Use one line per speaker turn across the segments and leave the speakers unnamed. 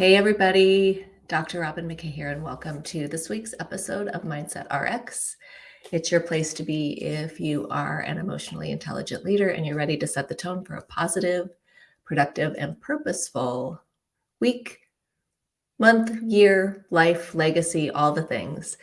Hey, everybody. Dr. Robin McKay here, and welcome to this week's episode of Mindset RX. It's your place to be if you are an emotionally intelligent leader and you're ready to set the tone for a positive, productive, and purposeful week, month, year, life, legacy, all the things.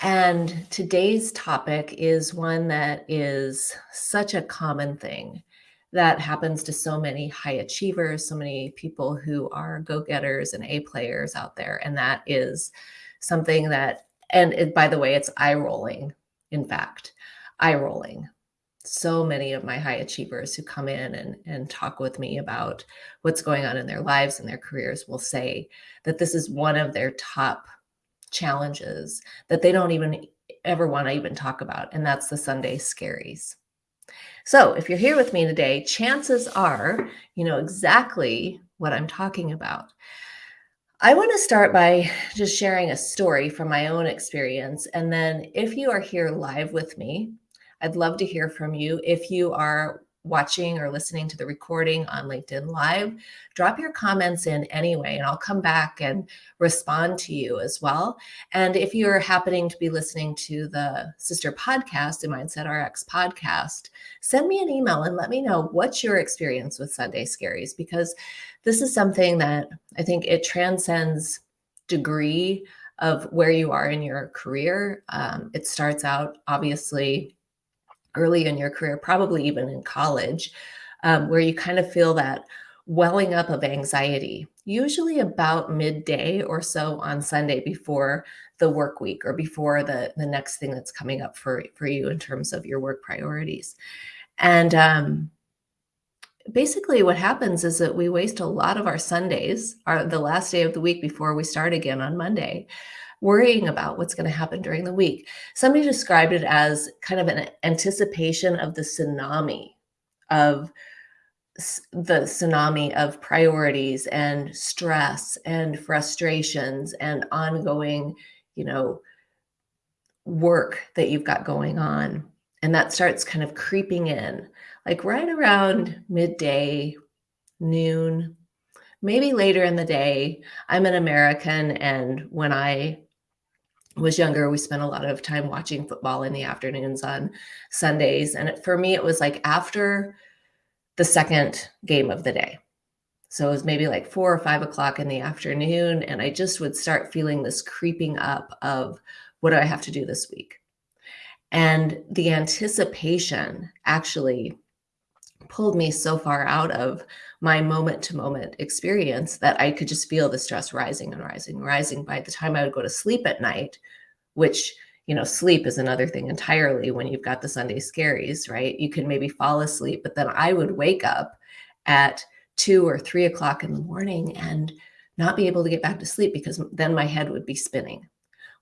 And today's topic is one that is such a common thing that happens to so many high achievers, so many people who are go getters and A players out there. And that is something that, and it, by the way, it's eye rolling, in fact, eye rolling. So many of my high achievers who come in and, and talk with me about what's going on in their lives and their careers will say that this is one of their top challenges that they don't even ever want to even talk about. And that's the Sunday scaries. So if you're here with me today, chances are you know exactly what I'm talking about. I want to start by just sharing a story from my own experience. And then if you are here live with me, I'd love to hear from you. If you are watching or listening to the recording on LinkedIn Live, drop your comments in anyway, and I'll come back and respond to you as well. And if you're happening to be listening to the sister podcast, the Mindset RX podcast, send me an email and let me know what's your experience with Sunday Scaries, because this is something that I think it transcends degree of where you are in your career. Um, it starts out obviously early in your career, probably even in college, um, where you kind of feel that welling up of anxiety, usually about midday or so on Sunday before the work week or before the, the next thing that's coming up for, for you in terms of your work priorities. And um, basically what happens is that we waste a lot of our Sundays, our, the last day of the week before we start again on Monday, worrying about what's going to happen during the week. Somebody described it as kind of an anticipation of the tsunami of the tsunami of priorities and stress and frustrations and ongoing, you know, work that you've got going on. And that starts kind of creeping in, like right around midday, noon, maybe later in the day. I'm an American, and when I was younger, we spent a lot of time watching football in the afternoons on Sundays. And for me, it was like after the second game of the day. So it was maybe like four or five o'clock in the afternoon. And I just would start feeling this creeping up of what do I have to do this week? And the anticipation actually pulled me so far out of my moment to moment experience that I could just feel the stress rising and rising and rising by the time I would go to sleep at night, which, you know, sleep is another thing entirely when you've got the Sunday scaries, right? You can maybe fall asleep, but then I would wake up at two or three o'clock in the morning and not be able to get back to sleep because then my head would be spinning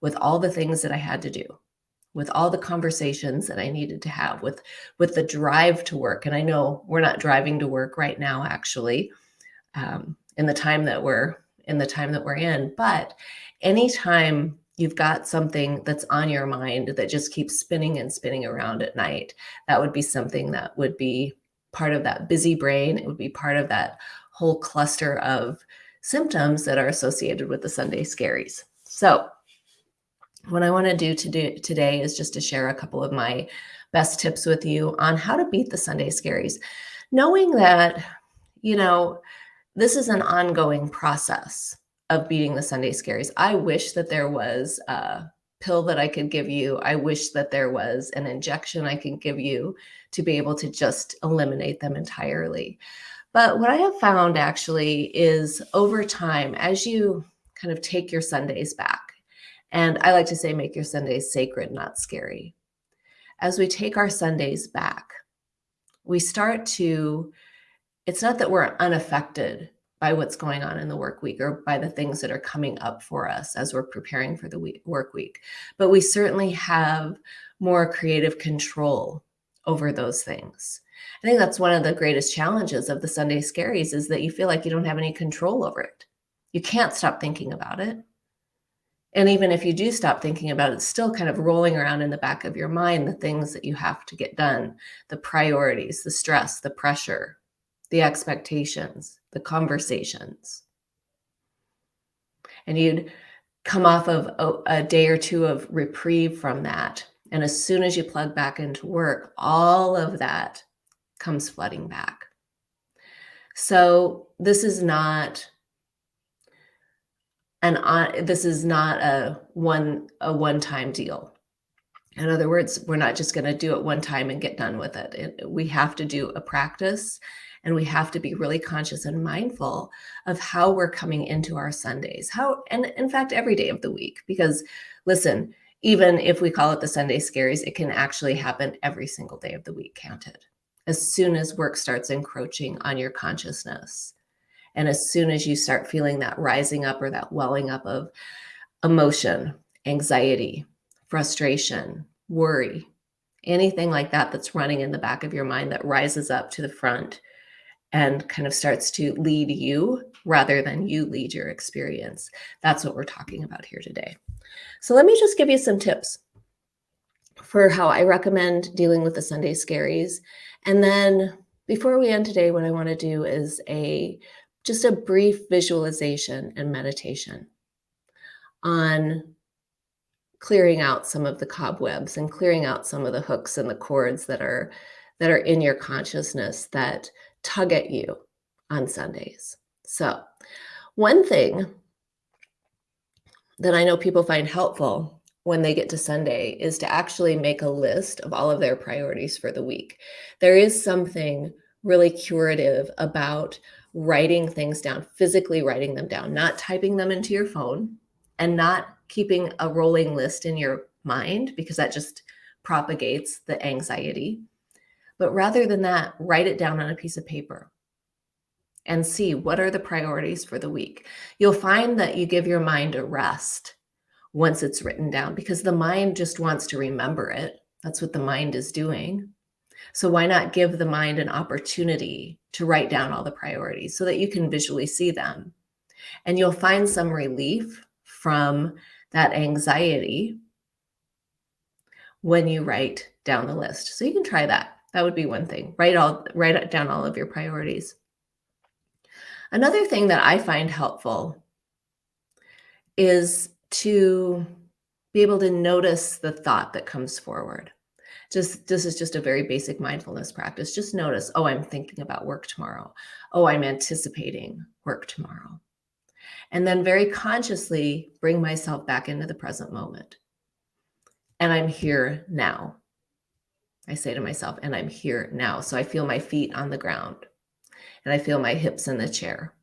with all the things that I had to do with all the conversations that I needed to have with with the drive to work. And I know we're not driving to work right now, actually, um, in the time that we're in the time that we're in. But anytime you've got something that's on your mind that just keeps spinning and spinning around at night, that would be something that would be part of that busy brain. It would be part of that whole cluster of symptoms that are associated with the Sunday scaries. So what I want to do today is just to share a couple of my best tips with you on how to beat the Sunday scaries, knowing that, you know, this is an ongoing process of beating the Sunday scaries. I wish that there was a pill that I could give you. I wish that there was an injection I could give you to be able to just eliminate them entirely. But what I have found actually is over time, as you kind of take your Sundays back, and I like to say, make your Sundays sacred, not scary. As we take our Sundays back, we start to, it's not that we're unaffected by what's going on in the work week or by the things that are coming up for us as we're preparing for the week, work week, but we certainly have more creative control over those things. I think that's one of the greatest challenges of the Sunday scaries is that you feel like you don't have any control over it. You can't stop thinking about it. And even if you do stop thinking about it, it's still kind of rolling around in the back of your mind, the things that you have to get done, the priorities, the stress, the pressure, the expectations, the conversations. and you'd come off of a, a day or two of reprieve from that. And as soon as you plug back into work, all of that comes flooding back. So this is not an on this is not a one a one-time deal. In other words, we're not just going to do it one time and get done with it. it. We have to do a practice and we have to be really conscious and mindful of how we're coming into our Sundays. How and in fact every day of the week because listen, even if we call it the Sunday scaries, it can actually happen every single day of the week, counted. As soon as work starts encroaching on your consciousness. And as soon as you start feeling that rising up or that welling up of emotion, anxiety, frustration, worry, anything like that that's running in the back of your mind that rises up to the front and kind of starts to lead you rather than you lead your experience. That's what we're talking about here today. So let me just give you some tips for how I recommend dealing with the Sunday scaries. And then before we end today, what I want to do is a just a brief visualization and meditation on clearing out some of the cobwebs and clearing out some of the hooks and the cords that are that are in your consciousness that tug at you on Sundays. So, one thing that I know people find helpful when they get to Sunday is to actually make a list of all of their priorities for the week. There is something really curative about writing things down, physically writing them down, not typing them into your phone and not keeping a rolling list in your mind because that just propagates the anxiety. But rather than that, write it down on a piece of paper and see what are the priorities for the week. You'll find that you give your mind a rest once it's written down because the mind just wants to remember it. That's what the mind is doing. So why not give the mind an opportunity to write down all the priorities so that you can visually see them? And you'll find some relief from that anxiety when you write down the list. So you can try that. That would be one thing. Write all write down all of your priorities. Another thing that I find helpful is to be able to notice the thought that comes forward. Just this is just a very basic mindfulness practice. Just notice, oh, I'm thinking about work tomorrow. Oh, I'm anticipating work tomorrow and then very consciously bring myself back into the present moment. And I'm here now. I say to myself, and I'm here now. So I feel my feet on the ground and I feel my hips in the chair.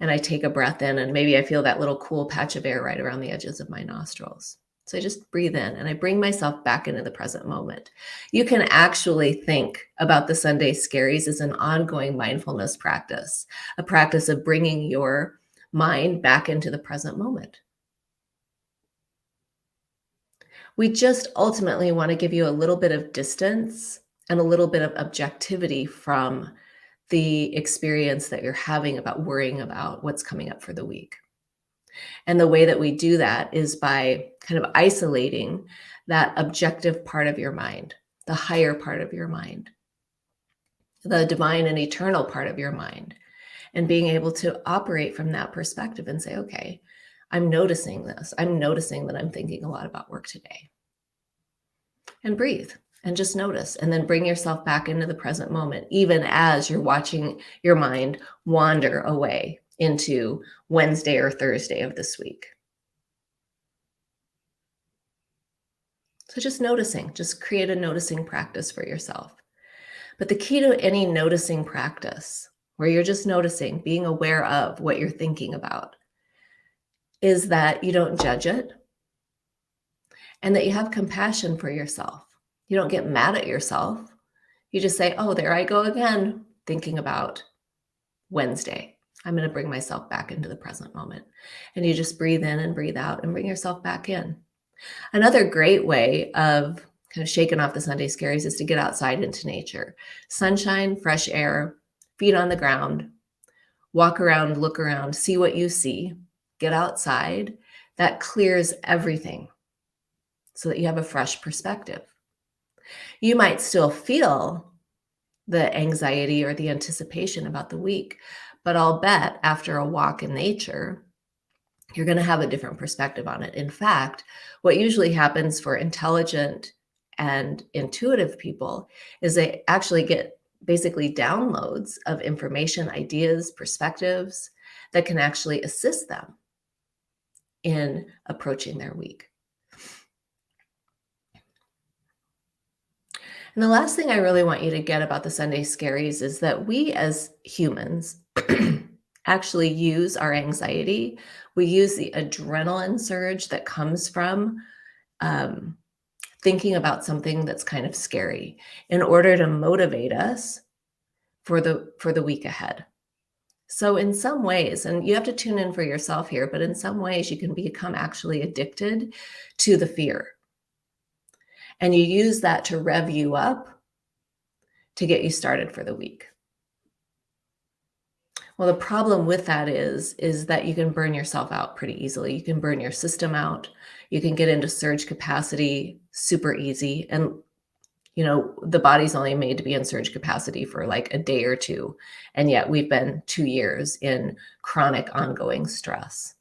And I take a breath in, and maybe I feel that little cool patch of air right around the edges of my nostrils. So I just breathe in and I bring myself back into the present moment. You can actually think about the Sunday scaries as an ongoing mindfulness practice, a practice of bringing your mind back into the present moment. We just ultimately want to give you a little bit of distance and a little bit of objectivity from the experience that you're having about worrying about what's coming up for the week. And the way that we do that is by kind of isolating that objective part of your mind, the higher part of your mind, the divine and eternal part of your mind, and being able to operate from that perspective and say, okay, I'm noticing this. I'm noticing that I'm thinking a lot about work today. And breathe and just notice and then bring yourself back into the present moment, even as you're watching your mind wander away into Wednesday or Thursday of this week. So just noticing, just create a noticing practice for yourself. But the key to any noticing practice where you're just noticing, being aware of what you're thinking about, is that you don't judge it and that you have compassion for yourself. You don't get mad at yourself. You just say, oh, there I go again, thinking about Wednesday. I'm going to bring myself back into the present moment. And you just breathe in and breathe out and bring yourself back in. Another great way of kind of shaking off the Sunday scaries is to get outside into nature. Sunshine, fresh air, feet on the ground, walk around, look around, see what you see, get outside. That clears everything so that you have a fresh perspective. You might still feel the anxiety or the anticipation about the week, but I'll bet after a walk in nature, you're going to have a different perspective on it. In fact, what usually happens for intelligent and intuitive people is they actually get basically downloads of information, ideas, perspectives that can actually assist them in approaching their week. And the last thing I really want you to get about the Sunday Scaries is that we as humans actually use our anxiety. We use the adrenaline surge that comes from um, thinking about something that's kind of scary in order to motivate us for the for the week ahead. So in some ways, and you have to tune in for yourself here, but in some ways you can become actually addicted to the fear. And you use that to rev you up to get you started for the week. Well, the problem with that is, is that you can burn yourself out pretty easily. You can burn your system out. You can get into surge capacity super easy. And, you know, the body's only made to be in surge capacity for like a day or two. And yet we've been two years in chronic ongoing stress.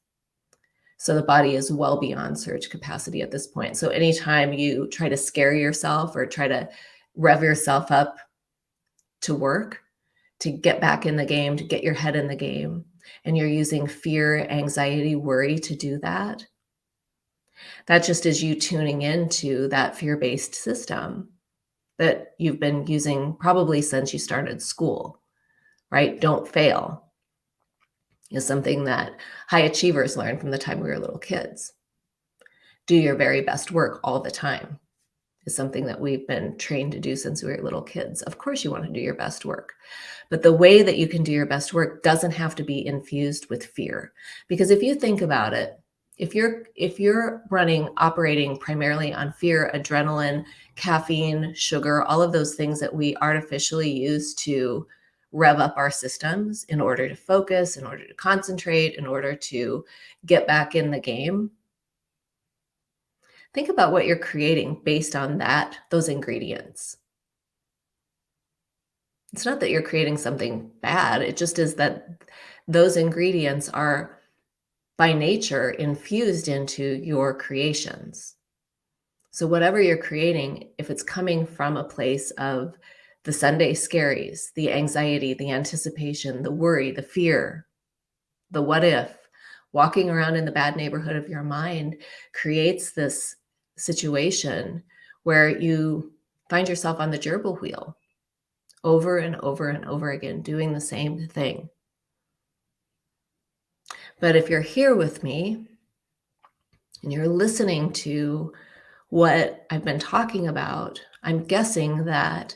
So the body is well beyond surge capacity at this point. So anytime you try to scare yourself or try to rev yourself up to work, to get back in the game, to get your head in the game, and you're using fear, anxiety, worry to do that, that just is you tuning into that fear-based system that you've been using probably since you started school, right? Don't fail is something that high achievers learn from the time we were little kids. Do your very best work all the time is something that we've been trained to do since we were little kids. Of course you want to do your best work. But the way that you can do your best work doesn't have to be infused with fear. Because if you think about it, if you're if you're running operating primarily on fear, adrenaline, caffeine, sugar, all of those things that we artificially use to rev up our systems in order to focus, in order to concentrate, in order to get back in the game. Think about what you're creating based on that, those ingredients. It's not that you're creating something bad. It just is that those ingredients are by nature infused into your creations. So whatever you're creating, if it's coming from a place of the Sunday scaries, the anxiety, the anticipation, the worry, the fear, the what if, walking around in the bad neighborhood of your mind creates this situation where you find yourself on the gerbil wheel over and over and over again, doing the same thing. But if you're here with me and you're listening to what I've been talking about, I'm guessing that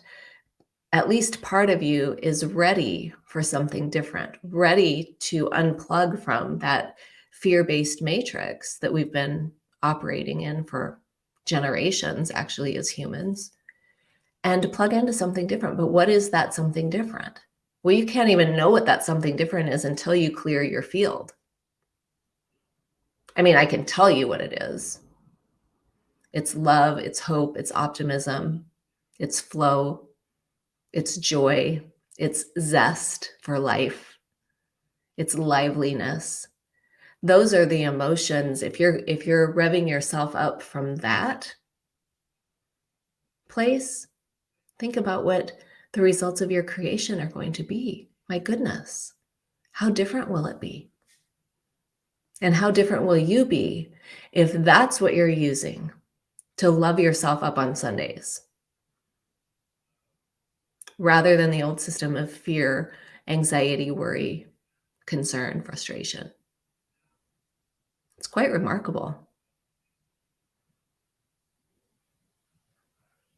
at least part of you is ready for something different, ready to unplug from that fear-based matrix that we've been operating in for generations, actually, as humans and to plug into something different. But what is that something different? Well, you can't even know what that something different is until you clear your field. I mean, I can tell you what it is. It's love, it's hope, it's optimism, it's flow, it's joy, it's zest for life, it's liveliness. Those are the emotions. If you're if you're revving yourself up from that place, Think about what the results of your creation are going to be. My goodness, how different will it be? And how different will you be if that's what you're using to love yourself up on Sundays? Rather than the old system of fear, anxiety, worry, concern, frustration. It's quite remarkable.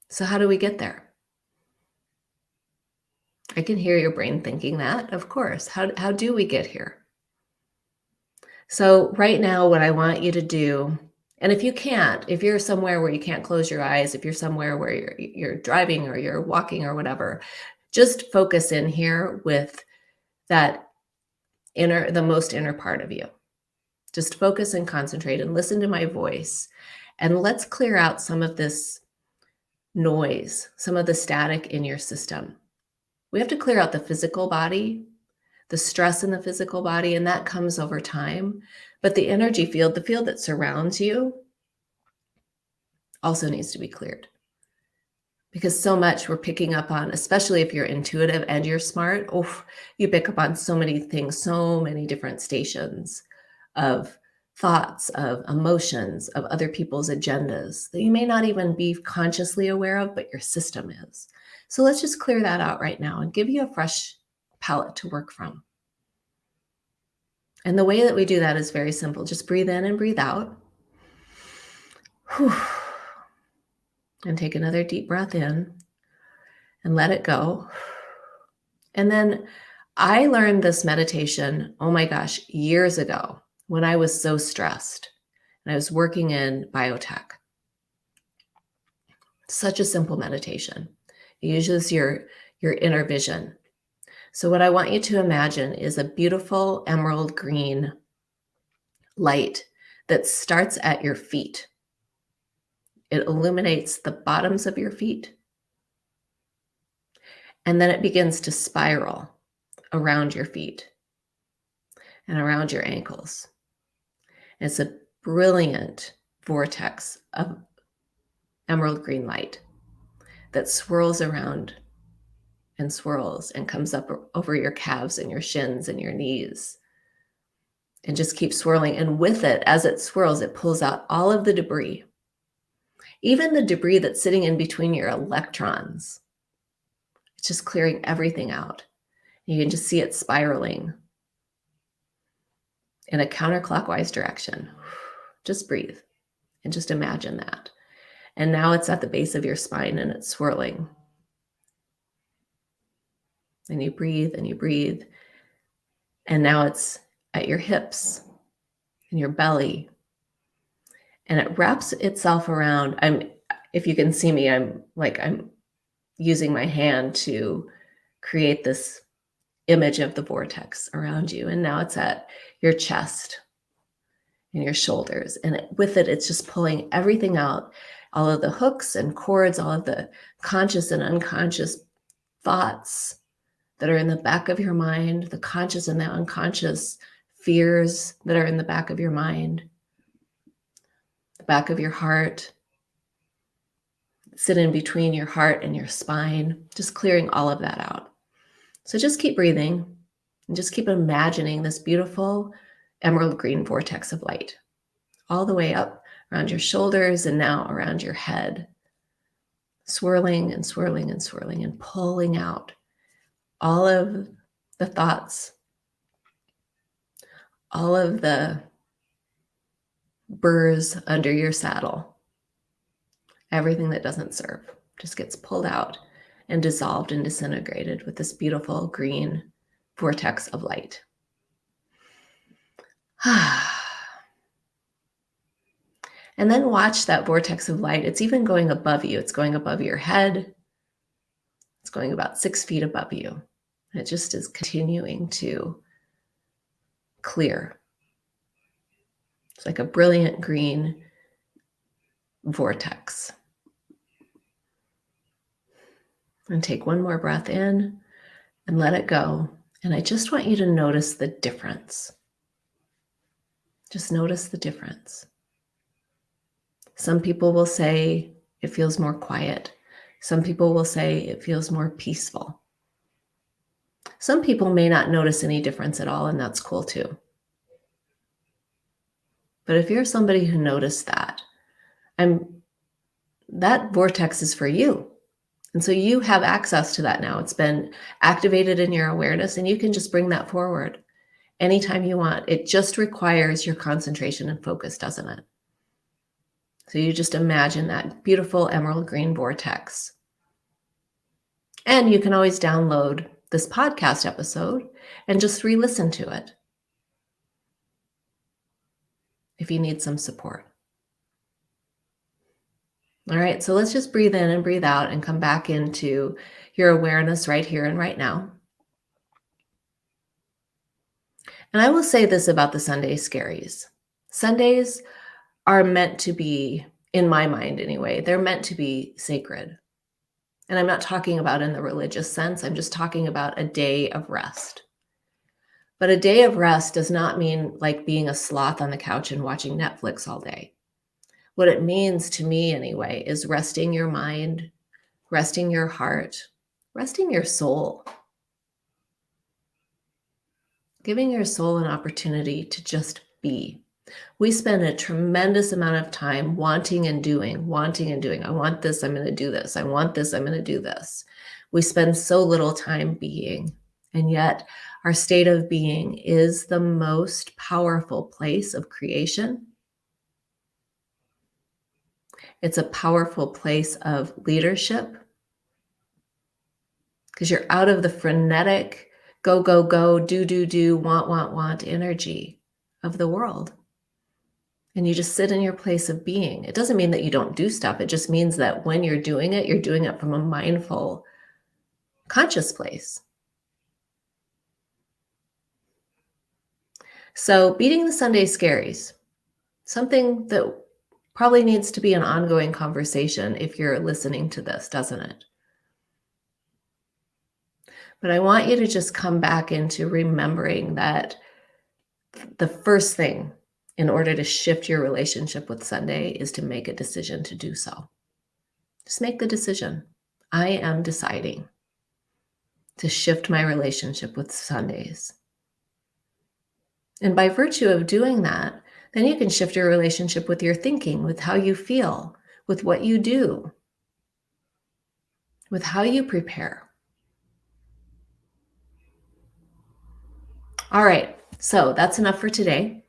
So how do we get there? I can hear your brain thinking that, of course. How, how do we get here? So right now, what I want you to do, and if you can't, if you're somewhere where you can't close your eyes, if you're somewhere where you're, you're driving or you're walking or whatever, just focus in here with that inner, the most inner part of you. Just focus and concentrate and listen to my voice. And let's clear out some of this noise, some of the static in your system. We have to clear out the physical body, the stress in the physical body, and that comes over time. But the energy field, the field that surrounds you, also needs to be cleared. Because so much we're picking up on, especially if you're intuitive and you're smart, you pick up on so many things, so many different stations of thoughts, of emotions, of other people's agendas that you may not even be consciously aware of, but your system is. So let's just clear that out right now and give you a fresh palette to work from. And the way that we do that is very simple. Just breathe in and breathe out. Whew. And take another deep breath in and let it go. And then I learned this meditation, oh my gosh, years ago when I was so stressed and I was working in biotech. Such a simple meditation. It uses your, your inner vision. So what I want you to imagine is a beautiful emerald green light that starts at your feet. It illuminates the bottoms of your feet. And then it begins to spiral around your feet and around your ankles. And It's a brilliant vortex of emerald green light that swirls around and swirls and comes up over your calves and your shins and your knees and just keeps swirling. And with it, as it swirls, it pulls out all of the debris, even the debris that's sitting in between your electrons. It's just clearing everything out. You can just see it spiraling in a counterclockwise direction. Just breathe and just imagine that. And now it's at the base of your spine and it's swirling. And you breathe and you breathe. And now it's at your hips and your belly. And it wraps itself around. I'm if you can see me, I'm like I'm using my hand to create this image of the vortex around you. And now it's at your chest and your shoulders. And it, with it, it's just pulling everything out all of the hooks and cords, all of the conscious and unconscious thoughts that are in the back of your mind, the conscious and the unconscious fears that are in the back of your mind, the back of your heart, sit in between your heart and your spine, just clearing all of that out. So just keep breathing and just keep imagining this beautiful emerald green vortex of light all the way up around your shoulders and now around your head, swirling and swirling and swirling and pulling out all of the thoughts, all of the burrs under your saddle, everything that doesn't serve just gets pulled out and dissolved and disintegrated with this beautiful green vortex of light. and then watch that vortex of light. It's even going above you. It's going above your head. It's going about six feet above you. And it just is continuing to clear. It's like a brilliant green vortex. And take one more breath in and let it go. And I just want you to notice the difference. Just notice the difference. Some people will say it feels more quiet. Some people will say it feels more peaceful. Some people may not notice any difference at all, and that's cool too. But if you're somebody who noticed that, I'm that vortex is for you. And so you have access to that now. It's been activated in your awareness and you can just bring that forward anytime you want. It just requires your concentration and focus, doesn't it? So you just imagine that beautiful emerald green vortex. And you can always download this podcast episode and just re listen to it if you need some support. All right, so let's just breathe in and breathe out and come back into your awareness right here and right now. And I will say this about the Sunday scaries Sundays are meant to be, in my mind anyway, they're meant to be sacred. And I'm not talking about in the religious sense, I'm just talking about a day of rest. But a day of rest does not mean like being a sloth on the couch and watching Netflix all day. What it means to me, anyway, is resting your mind, resting your heart, resting your soul, giving your soul an opportunity to just be. We spend a tremendous amount of time wanting and doing, wanting and doing. I want this, I'm going to do this. I want this, I'm going to do this. We spend so little time being. And yet, our state of being is the most powerful place of creation. It's a powerful place of leadership because you're out of the frenetic go, go, go, do, do, do, want, want, want energy of the world. And you just sit in your place of being. It doesn't mean that you don't do stuff. It just means that when you're doing it, you're doing it from a mindful, conscious place. So, beating the Sunday scaries, something that probably needs to be an ongoing conversation if you're listening to this, doesn't it? But I want you to just come back into remembering that the first thing in order to shift your relationship with Sunday is to make a decision to do so. Just make the decision. I am deciding to shift my relationship with Sundays. And by virtue of doing that, then you can shift your relationship with your thinking, with how you feel, with what you do, with how you prepare. All right, so that's enough for today.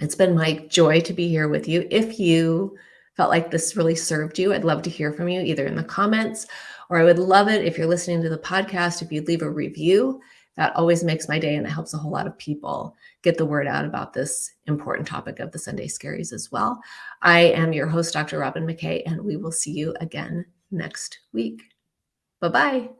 It's been my joy to be here with you. If you felt like this really served you, I'd love to hear from you either in the comments or I would love it if you're listening to the podcast, if you'd leave a review that always makes my day and it helps a whole lot of people get the word out about this important topic of the Sunday Scaries as well. I am your host, Dr. Robin McKay, and we will see you again next week. Bye bye.